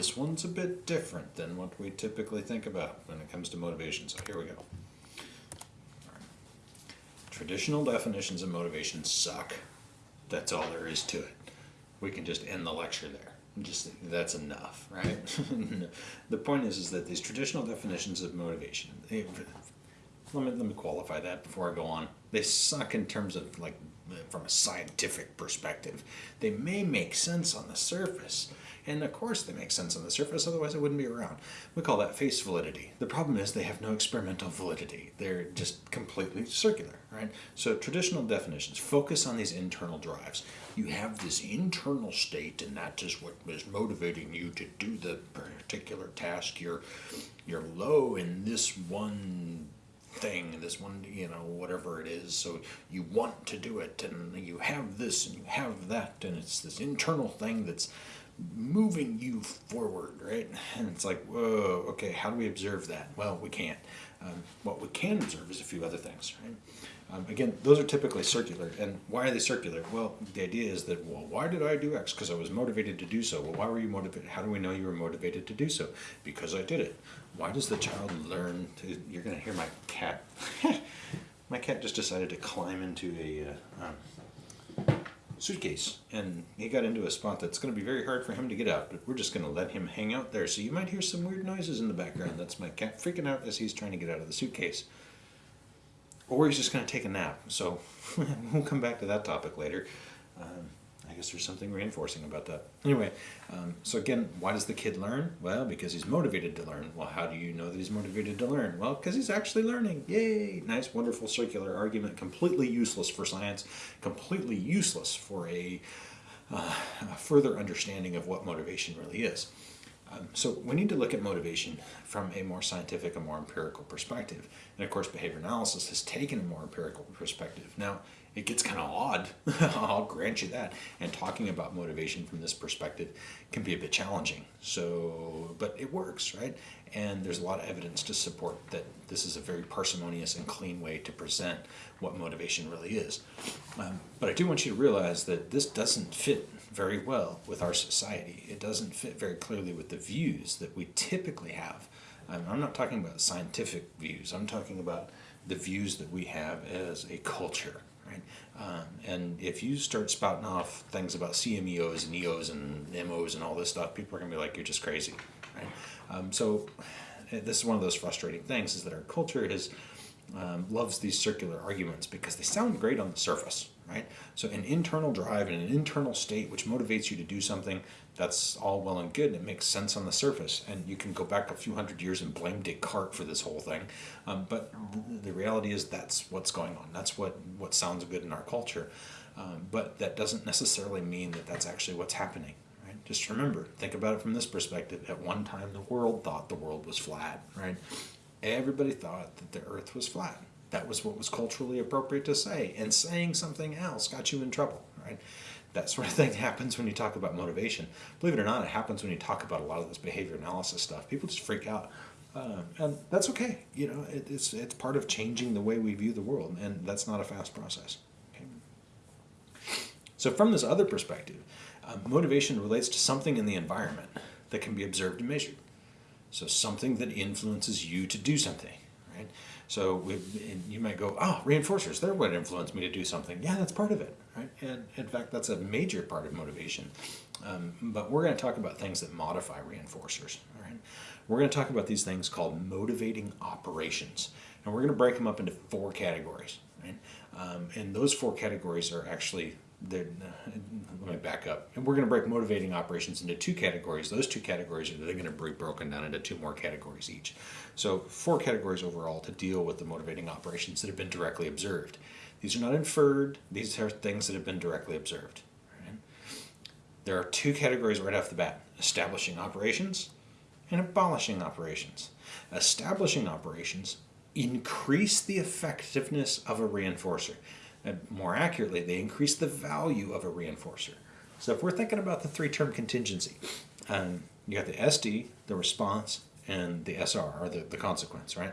This one's a bit different than what we typically think about when it comes to motivation. So here we go. Traditional definitions of motivation suck. That's all there is to it. We can just end the lecture there. Just that's enough, right? the point is, is that these traditional definitions of motivation. They, let me let me qualify that before I go on. They suck in terms of like from a scientific perspective. They may make sense on the surface, and of course they make sense on the surface, otherwise it wouldn't be around. We call that face validity. The problem is they have no experimental validity. They're just completely circular, right? So traditional definitions focus on these internal drives. You have this internal state, and that is what is motivating you to do the particular task. You're, you're low in this one thing, this one, you know, whatever it is. So you want to do it, and you have this and you have that, and it's this internal thing that's moving you forward, right? And it's like, whoa, okay, how do we observe that? Well, we can't. Um, what we can observe is a few other things, right? Um, again, those are typically circular. And why are they circular? Well, the idea is that, well, why did I do X? Because I was motivated to do so. Well, why were you motivated? How do we know you were motivated to do so? Because I did it. Why does the child learn to, you're going to hear my cat. my cat just decided to climb into a uh, um, suitcase and he got into a spot that's going to be very hard for him to get out, but we're just going to let him hang out there. So you might hear some weird noises in the background. That's my cat freaking out as he's trying to get out of the suitcase or he's just going to take a nap. So we'll come back to that topic later. Um, guess there's something reinforcing about that. Anyway, um, so again, why does the kid learn? Well, because he's motivated to learn. Well, how do you know that he's motivated to learn? Well, because he's actually learning. Yay! Nice, wonderful circular argument. Completely useless for science. Completely useless for a, uh, a further understanding of what motivation really is. Um, so we need to look at motivation from a more scientific, a more empirical perspective. And of course, behavior analysis has taken a more empirical perspective. Now, it gets kind of odd, I'll grant you that. And talking about motivation from this perspective can be a bit challenging. So, but it works, right? And there's a lot of evidence to support that this is a very parsimonious and clean way to present what motivation really is. Um, but I do want you to realize that this doesn't fit very well with our society. It doesn't fit very clearly with the views that we typically have. Um, I'm not talking about scientific views. I'm talking about the views that we have as a culture, right? Um, and if you start spouting off things about CMEOs and EOs and MOs and all this stuff, people are going to be like, you're just crazy, right? Um, so this is one of those frustrating things is that our culture is um, loves these circular arguments because they sound great on the surface, right? So an internal drive and an internal state which motivates you to do something, that's all well and good and it makes sense on the surface. And you can go back a few hundred years and blame Descartes for this whole thing. Um, but the reality is that's what's going on. That's what, what sounds good in our culture. Um, but that doesn't necessarily mean that that's actually what's happening. Right? Just remember, think about it from this perspective. At one time, the world thought the world was flat, right? everybody thought that the earth was flat. That was what was culturally appropriate to say. And saying something else got you in trouble, right? That sort of thing happens when you talk about motivation. Believe it or not, it happens when you talk about a lot of this behavior analysis stuff. People just freak out. Uh, and that's okay. You know, it, it's, it's part of changing the way we view the world, and that's not a fast process. Okay? So from this other perspective, uh, motivation relates to something in the environment that can be observed and measured. So something that influences you to do something, right? So we, you might go, oh, reinforcers, they're what influenced me to do something. Yeah, that's part of it, right? And in fact, that's a major part of motivation. Um, but we're going to talk about things that modify reinforcers? We're going to talk about these things called motivating operations. And we're going to break them up into four categories, right? Um, and those four categories are actually let me back up. And we're going to break motivating operations into two categories. Those two categories are they're going to be broken down into two more categories each. So four categories overall to deal with the motivating operations that have been directly observed. These are not inferred. These are things that have been directly observed. There are two categories right off the bat. Establishing operations and abolishing operations. Establishing operations increase the effectiveness of a reinforcer. And more accurately, they increase the value of a reinforcer. So if we're thinking about the three-term contingency, um, you got the SD, the response, and the SR, or the, the consequence, right?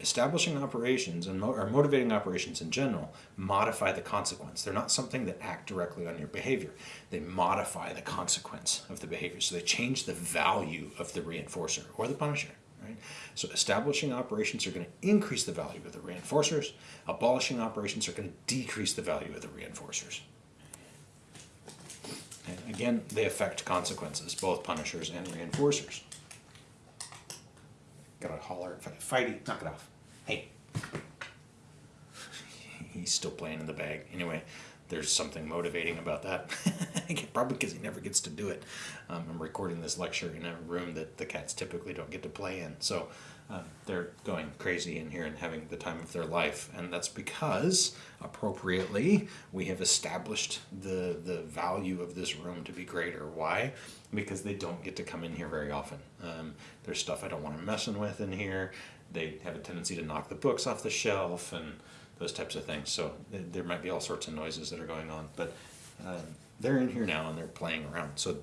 establishing operations and mo- or motivating operations in general modify the consequence. They're not something that act directly on your behavior. They modify the consequence of the behavior. So they change the value of the reinforcer or the punisher. Right? So establishing operations are going to increase the value of the reinforcers. Abolishing operations are going to decrease the value of the reinforcers. And again, they affect consequences, both punishers and reinforcers. Gotta holler at Fighty, knock it off. Hey. He's still playing in the bag. Anyway, there's something motivating about that. Probably because he never gets to do it. Um, I'm recording this lecture in a room that the cats typically don't get to play in. So um, they're going crazy in here and having the time of their life. And that's because, appropriately, we have established the, the value of this room to be greater. Why? Because they don't get to come in here very often. Um, there's stuff I don't want them messing with in here. They have a tendency to knock the books off the shelf and those types of things. So there might be all sorts of noises that are going on. But um, they're in here now and they're playing around. So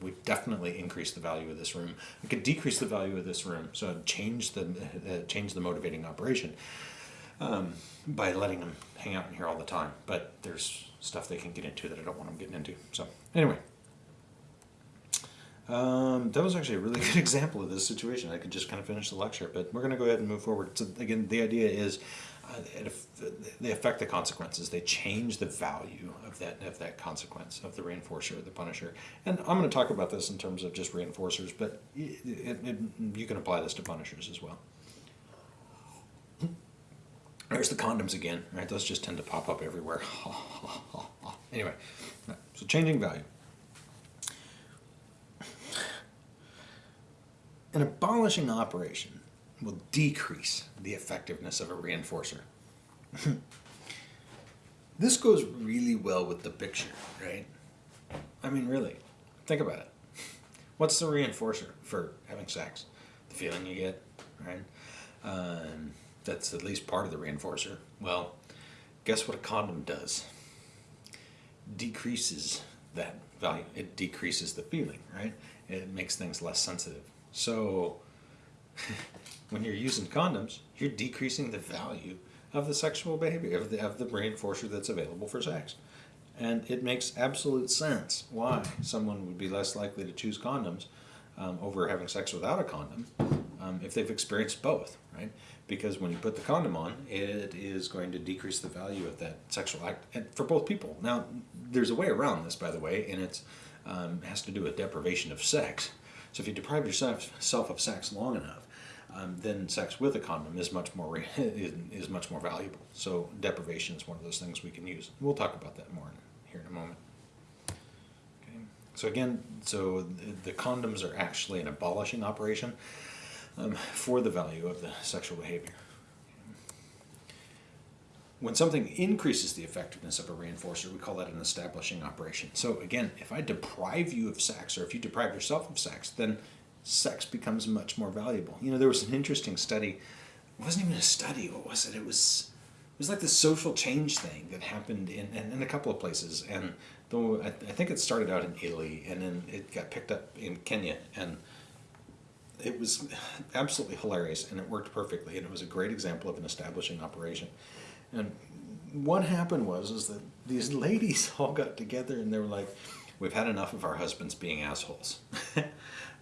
we've definitely increased the value of this room. We could decrease the value of this room, so change the uh, change the motivating operation um, by letting them hang out in here all the time. But there's stuff they can get into that I don't want them getting into. So anyway. Um, that was actually a really good example of this situation. I could just kind of finish the lecture, but we're going to go ahead and move forward. So again, the idea is uh, Uh, they affect the consequences. They change the value of that of that consequence of the reinforcer or the punisher. And I'm going to talk about this in terms of just reinforcers, but it, it, it, you can apply this to punishers as well. There's the condoms again, right? Those just tend to pop up everywhere. anyway, so changing value. An abolishing operation will decrease the effectiveness of a reinforcer. this goes really well with the picture, right? I mean, really, think about it. What's the reinforcer for having sex? The feeling you get, right? Um, that's at least part of the reinforcer. Well, guess what a condom does? Decreases that value. It decreases the feeling, right? It makes things less sensitive. So, when you're using condoms, you're decreasing the value of the sexual behavior, of the, of the reinforcer that's available for sex. And it makes absolute sense why someone would be less likely to choose condoms um, over having sex without a condom um, if they've experienced both, right? Because when you put the condom on, it is going to decrease the value of that sexual act and for both people. Now, there's a way around this, by the way, and it um, has to do with deprivation of sex. So if you deprive yourself of sex long enough, um, then sex with a condom is much more is much more valuable. So deprivation is one of those things we can use. We'll talk about that more here in a moment. Okay. So again, so the, the condoms are actually an abolishing operation um, for the value of the sexual behavior. When something increases the effectiveness of a reinforcer, we call that an establishing operation. So again, if I deprive you of sex, or if you deprive yourself of sex, then sex becomes much more valuable. You know, there was an interesting study. It wasn't even a study. What was it? It was it was like the social change thing that happened in, in, in a couple of places. And though I, I, think it started out in Italy and then it got picked up in Kenya. And it was absolutely hilarious and it worked perfectly. And it was a great example of an establishing operation. And what happened was is that these ladies all got together and they were like, we've had enough of our husbands being assholes.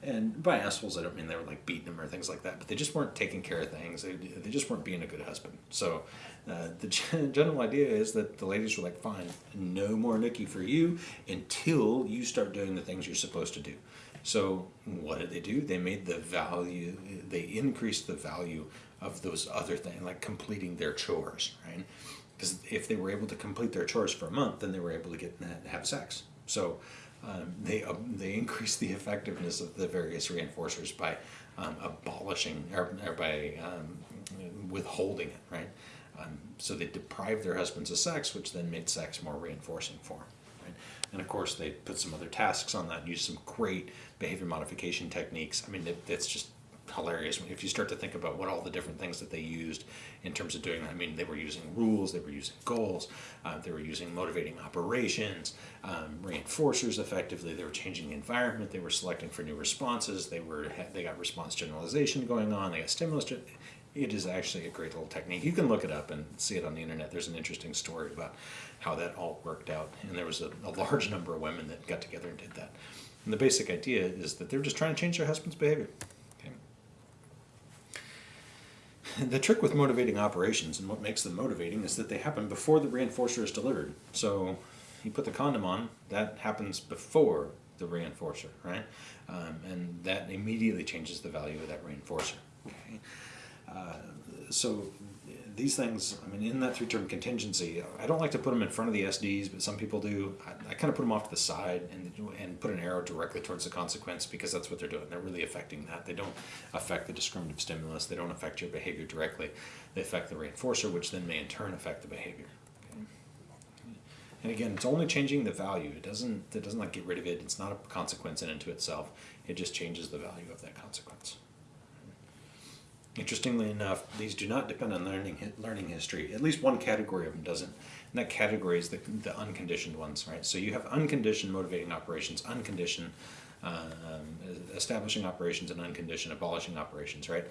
and by assholes, I don't mean they were like beating them or things like that, but they just weren't taking care of things. They, they just weren't being a good husband. So uh, the general idea is that the ladies were like, fine, no more nookie for you until you start doing the things you're supposed to do. So what did they do? They made the value, they increased the value of those other things, like completing their chores, right? Because if they were able to complete their chores for a month, then they were able to get have sex. So um, they um, they increase the effectiveness of the various reinforcers by um, abolishing or, or by um, withholding it, right? Um, so they deprived their husbands of sex, which then made sex more reinforcing for them. Right? And of course, they put some other tasks on that and used some great behavior modification techniques. I mean, it's just hilarious if you start to think about what all the different things that they used in terms of doing that. I mean, they were using rules, they were using goals, uh, they were using motivating operations, um, reinforcers effectively. They were changing the environment. They were selecting for new responses. They were they got response generalization going on. They got stimulus. it is actually a great little technique. You can look it up and see it on the internet. There's an interesting story about how that all worked out. And there was a, a large number of women that got together and did that. And the basic idea is that they're just trying to change their husband's behavior. Okay? The trick with motivating operations and what makes them motivating is that they happen before the reinforcer is delivered. So you put the condom on, that happens before the reinforcer, right? Um, and that immediately changes the value of that reinforcer. Okay? Uh, so these things, I mean, in that three-term contingency, I don't like to put them in front of the SDs, but some people do. I, I kind of put them off to the side and, and put an arrow directly towards the consequence because that's what they're doing. They're really affecting that. They don't affect the discriminative stimulus. They don't affect your behavior directly. They affect the reinforcer, which then may in turn affect the behavior. Okay? And again, it's only changing the value. It doesn't, it doesn't like get rid of it. It's not a consequence in and to itself. It just changes the value of that consequence. Interestingly enough, these do not depend on learning learning history. At least one category of them doesn't. And that category is the, the unconditioned ones, right? So you have unconditioned motivating operations, unconditioned um, establishing operations, and unconditioned abolishing operations, right?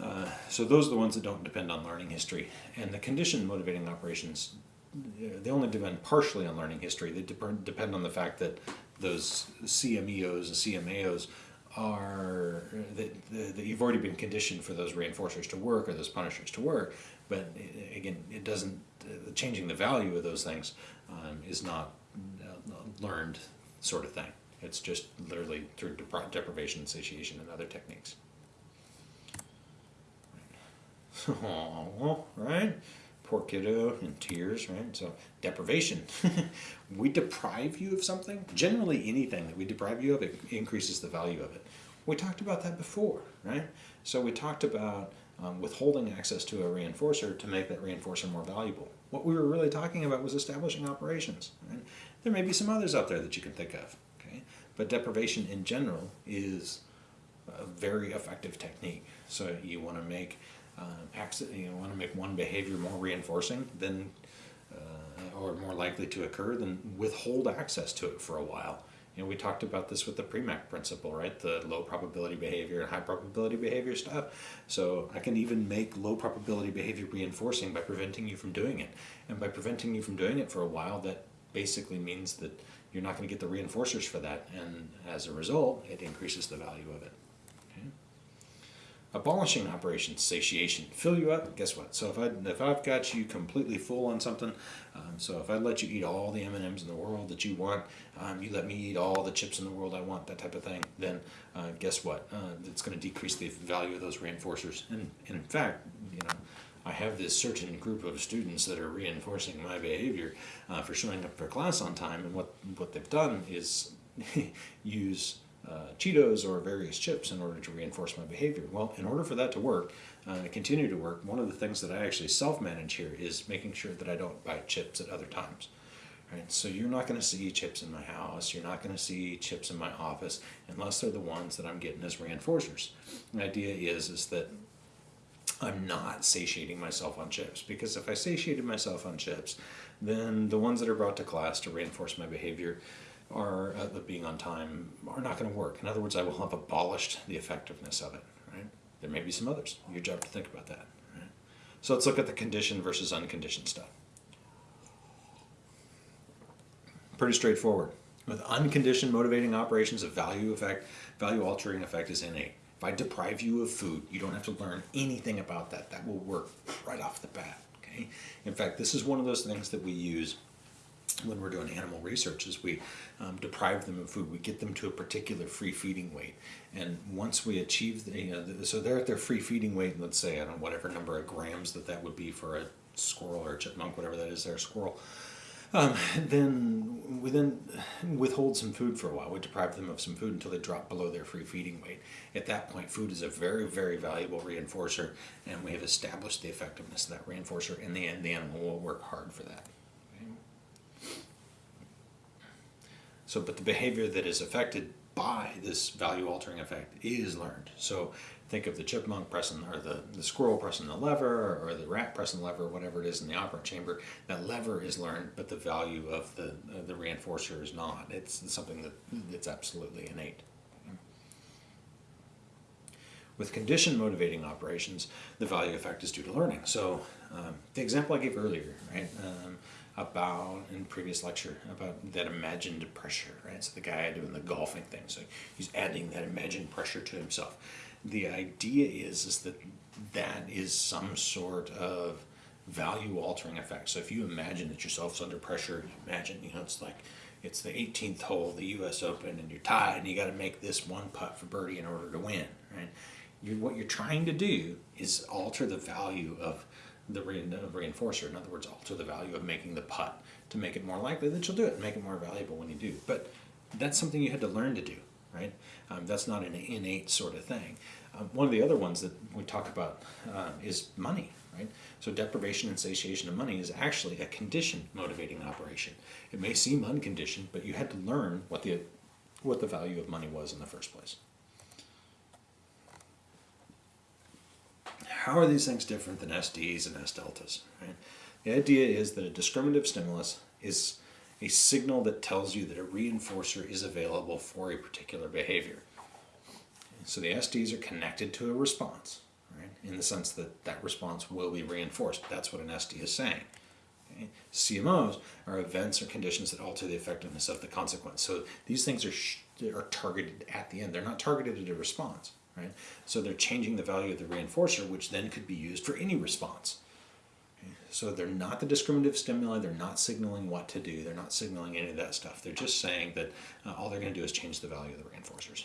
Uh, so those are the ones that don't depend on learning history. And the conditioned motivating operations, they only depend partially on learning history. They depend on the fact that those CMEOs and CMAOs are that, that you've already been conditioned for those reinforcers to work or those punishers to work but again it doesn't uh, changing the value of those things um, is not uh, learned sort of thing. It's just literally through depri deprivation satiation and other techniques. Right poor kiddo in tears right so deprivation we deprive you of something generally anything that we deprive you of it increases the value of it we talked about that before, right? So we talked about um, withholding access to a reinforcer to make that reinforcer more valuable. What we were really talking about was establishing operations. Right? There may be some others out there that you can think of, okay? But deprivation in general is a very effective technique. So you want to make uh, access, you want to make one behavior more reinforcing than, uh, or more likely to occur, than withhold access to it for a while you know, we talked about this with the Premack principle, right? The low probability behavior and high probability behavior stuff. So I can even make low probability behavior reinforcing by preventing you from doing it. And by preventing you from doing it for a while, that basically means that you're not going to get the reinforcers for that. And as a result, it increases the value of it. Abolishing operations, satiation, fill you up. Guess what? So if I if I've got you completely full on something, um, so if I let you eat all the M and M's in the world that you want, um, you let me eat all the chips in the world I want, that type of thing. Then uh, guess what? Uh, it's going to decrease the value of those reinforcers. And, and in fact, you know. I have this certain group of students that are reinforcing my behavior uh, for showing up for class on time, and what what they've done is use uh, Cheetos or various chips in order to reinforce my behavior. Well, in order for that to work, uh, continue to work, one of the things that I actually self-manage here is making sure that I don't buy chips at other times. Right? So you're not going to see chips in my house, you're not going to see chips in my office unless they're the ones that I'm getting as reinforcers. The idea is, is that I'm not satiating myself on chips because if I satiated myself on chips, then the ones that are brought to class to reinforce my behavior are uh, being on time are not going to work. In other words, I will have abolished the effectiveness of it. Right? There may be some others. Your job to think about that. Right? So let's look at the conditioned versus unconditioned stuff. Pretty straightforward. With unconditioned motivating operations, a value effect, value altering effect is innate. If I deprive you of food, you don't have to learn anything about that. That will work right off the bat. Okay. In fact, this is one of those things that we use when we're doing animal research is we um, deprive them of food. We get them to a particular free feeding weight. And once we achieve, the, you know, the, so they're at their free feeding weight, let's say, I don't know, whatever number of grams that that would be for a squirrel or a chipmunk, whatever that is, there, a squirrel. Um, then we then withhold some food for a while. We deprive them of some food until they drop below their free feeding weight. At that point, food is a very, very valuable reinforcer, and we have established the effectiveness of that reinforcer. and the the animal will work hard for that. So, but the behavior that is affected by this value altering effect is learned. So think of the chipmunk pressing, or the, the squirrel pressing the lever, or the rat pressing the lever, whatever it is in the operant chamber. That lever is learned, but the value of the, uh, the reinforcer is not. It's something that it's absolutely innate. With condition motivating operations, the value effect is due to learning. So um, the example I gave earlier, right, um, about in previous lecture about that imagined pressure, right? So the guy doing the golfing thing, so he's adding that imagined pressure to himself. The idea is is that that is some sort of value altering effect. So if you imagine that yourself's under pressure, imagine you know it's like it's the 18th hole of the U.S. Open and you're tied and you got to make this one putt for birdie in order to win, right? you what you're trying to do is alter the value of the reinforcer. In other words, alter the value of making the putt to make it more likely that you'll do it and make it more valuable when you do. But that's something you had to learn to do, right? Um, that's not an innate sort of thing. Um, one of the other ones that we talk about uh, is money, right? So deprivation and satiation of money is actually a condition motivating operation. It may seem unconditioned, but you had to learn what the what the value of money was in the first place. How are these things different than SDs and S deltas? Right? The idea is that a discriminative stimulus is a signal that tells you that a reinforcer is available for a particular behavior. So the SDs are connected to a response, right? in the sense that that response will be reinforced. That's what an SD is saying. Okay? CMOs are events or conditions that alter the effectiveness of the consequence. So these things are, are targeted at the end. They're not targeted at a response right? So they're changing the value of the reinforcer, which then could be used for any response. Okay? So they're not the discriminative stimuli, they're not signaling what to do, they're not signaling any of that stuff. They're just saying that uh, all they're going to do is change the value of the reinforcers.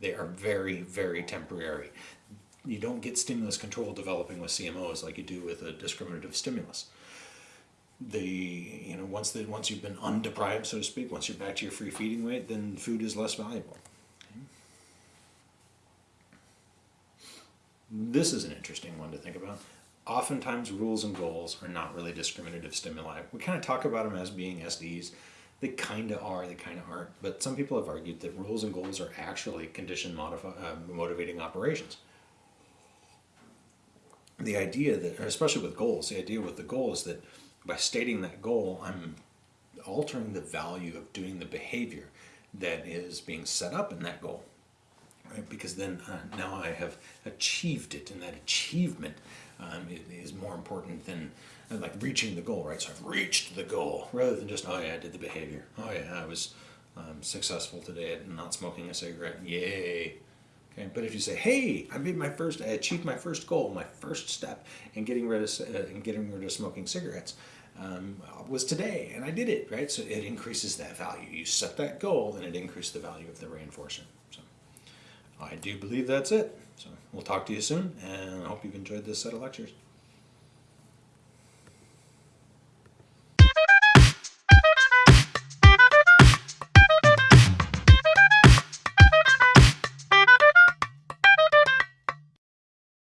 They are very, very temporary. You don't get stimulus control developing with CMOs like you do with a discriminative stimulus the you know once the once you've been undeprived so to speak once you're back to your free feeding weight then food is less valuable This is an interesting one to think about. Oftentimes, rules and goals are not really discriminative stimuli. We kind of talk about them as being SDs. They kind of are, they kind of aren't. But some people have argued that rules and goals are actually condition uh, motivating operations. The idea that, especially with goals, the idea with the goal is that by stating that goal, I'm altering the value of doing the behavior that is being set up in that goal right? Because then uh, now I have achieved it, and that achievement um, is more important than uh, like reaching the goal, right? So I've reached the goal rather than just oh yeah, I did the behavior. Oh yeah, I was um, successful today at not smoking a cigarette. Yay! Okay, but if you say, "Hey, I made my first, I achieved my first goal, my first step in getting rid of uh, in getting rid of smoking cigarettes," um, was today, and I did it, right? So it increases that value. You set that goal, and it increases the value of the reinforcer. So. I do believe that's it. So we'll talk to you soon, and I hope you've enjoyed this set of lectures.